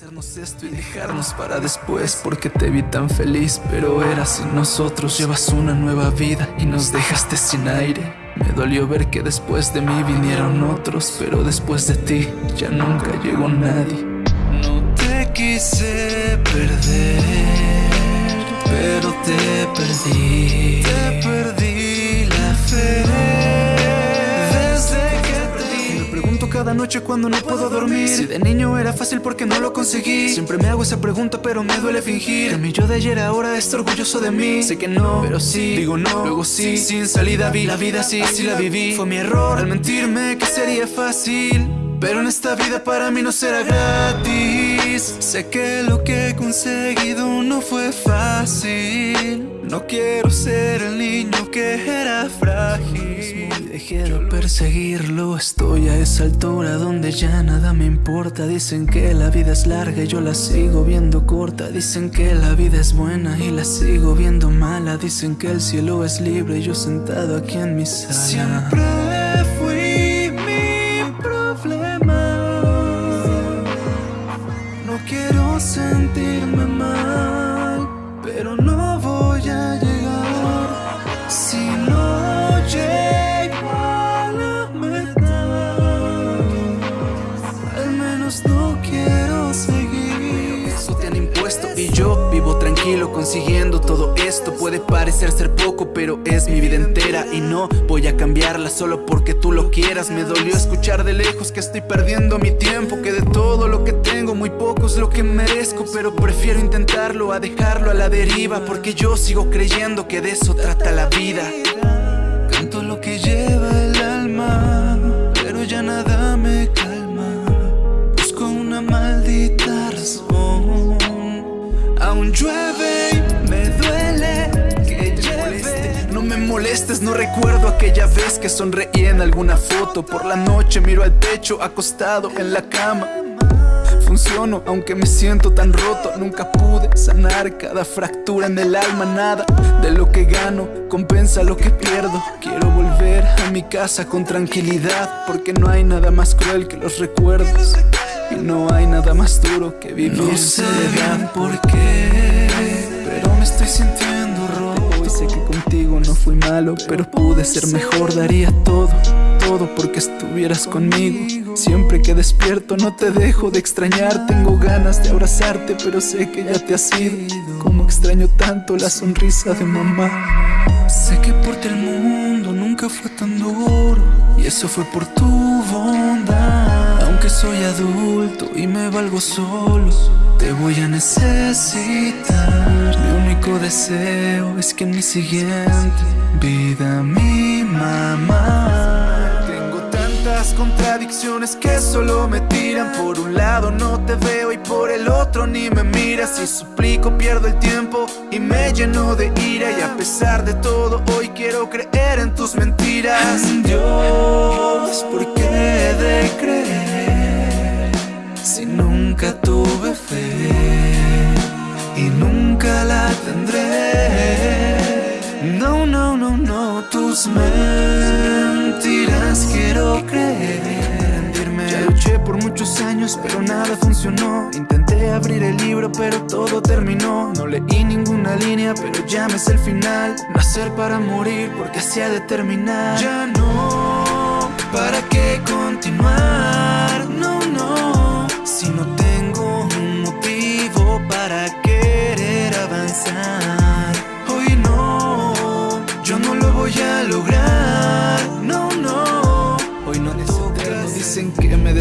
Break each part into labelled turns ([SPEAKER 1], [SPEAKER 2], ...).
[SPEAKER 1] Hacernos esto y dejarnos para después Porque te vi tan feliz pero era sin nosotros. Llevas una nueva vida y nos dejaste sin aire. Me dolió ver que después de mí vinieron otros Pero después de ti ya nunca llegó nadie. No te quise perder Pero te perdí. Te perdí cada noche cuando no puedo dormir. Si de niño era fácil porque no lo conseguí. Siempre me hago esa pregunta pero me duele fingir. Que mi yo de ayer ahora está orgulloso de mí. Sé que no, pero sí, digo no, luego sí Sin salida vi. La vida así, así la viví. Fue mi error al mentirme que sería fácil. Pero en esta vida para mí no será gratis. Sé que lo que he conseguido no fue fácil. No quiero ser el niño que era frágil De perseguirlo, estoy a esa altura donde ya nada me importa. Dicen que la vida es larga y yo la sigo viendo corta. Dicen que la vida es buena y la sigo viendo mala. Dicen que el cielo es libre y yo sentado aquí en mi sala consiguiendo todo esto. Puede parecer ser poco, pero es mi vida entera y no voy a cambiarla solo porque tú lo quieras. Me dolió escuchar de lejos que estoy perdiendo mi tiempo, que de todo lo que tengo muy poco es lo que merezco, pero prefiero intentarlo a dejarlo a la deriva, porque yo sigo creyendo que de eso trata la vida. Canto lo que lleva el alma, pero ya nada me calma. Busco una maldita razón. Aún llueve molestes, no recuerdo aquella vez que sonreí en alguna foto. Por la noche miro al techo acostado en la cama. Funciono, aunque me siento tan roto. Nunca pude sanar cada fractura en el alma. Nada de lo que gano compensa lo que pierdo. Quiero volver a mi casa con tranquilidad Porque no hay nada más cruel que los recuerdos. Y no hay nada más duro que vivir no sé bien por qué Pero me estoy sintiendo roto Y sé que contigo no fui malo Pero pude ser mejor, daría todo Todo porque estuvieras conmigo. Siempre que despierto no te dejo de extrañar. Tengo ganas de abrazarte pero sé que ya te has ido. Como extraño tanto la sonrisa de mamá. Sé que por ti el mundo nunca fue tan duro Y eso fue por tu bondad. Aunque soy adulto y me valgo solo Te voy a necesitar único deseo es que en mi siguiente vida mi mamá. Contradicciones que solo me tiran. Por un lado no te veo y por el otro ni me miras. Si suplico pierdo el tiempo y me lleno de ira. Y a pesar de todo hoy quiero creer en tus mentiras. Dios, ¿por qué de creer? Si nunca tuve fe y nunca la tendré. No, no, no, no, tus mentiras quiero por muchos años pero nada funcionó. Intenté abrir el libro pero todo terminó. No leí ninguna línea pero ya me el final. Nacer para morir porque así ha de terminar. Ya no, ¿para qué continuar?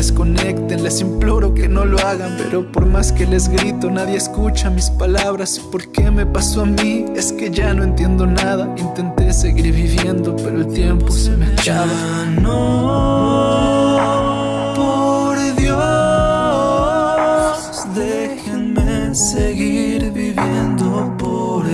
[SPEAKER 1] desconecten Les imploro que no lo hagan Pero por más que les grito nadie escucha mis palabras ¿Por qué me pasó a mí? Es que ya no entiendo nada Intenté seguir viviendo pero el tiempo se me echaba. ya no, por Dios Déjenme seguir viviendo por